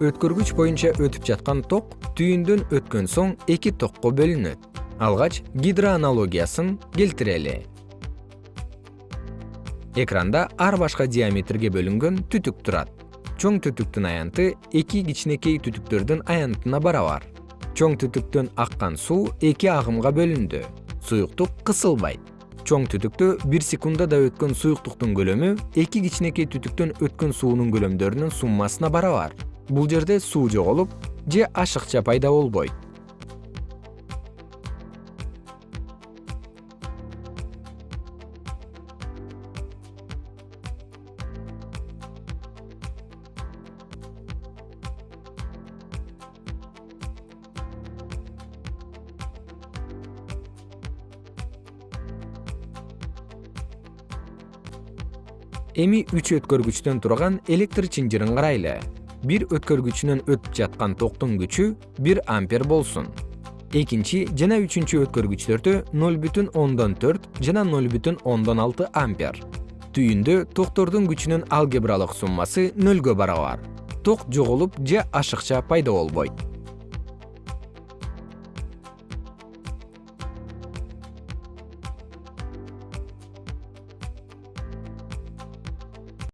өткөргүч боюнча өтүп жаткан ток түйүндөн өткөн соң эки токко бөлүнөт. Алгач гидроаналогиясын келтирели экранда ар башка диаметрге бөлүнгөн түтүк турат. Чоң түтүктүн аянты эки кичинекей түтүктөрдүн аянтына барабар. Чоң түтүктөн аккан суу эки агымга бөлүндү. Суюктук кысылбайт. Чоң түтүктө бир секундада өткөн суюктуктун көлөмү эки кичинекей түтүктөн өткөн суунун көлөмдөрүнүн суммасына барабар бул жерде суу жоголуп же ашыкча пайда болбойт. Эми үч өткөргүчтөн турган электр чынжырын карайлы бир өткөргүчүнөн өтүп жаткан токтун күчү бир ампер болсун. Экинчи жана үчүнчү өткөргүчтөрдө ноль бүтүн ондон төрт жана ноль бүтүн ондон алты ампер. Түйүндө токтордун күчүнүн алгебралык суммасы нөлгө барабар. Ток жоголуп же ашыкча пайда болбойт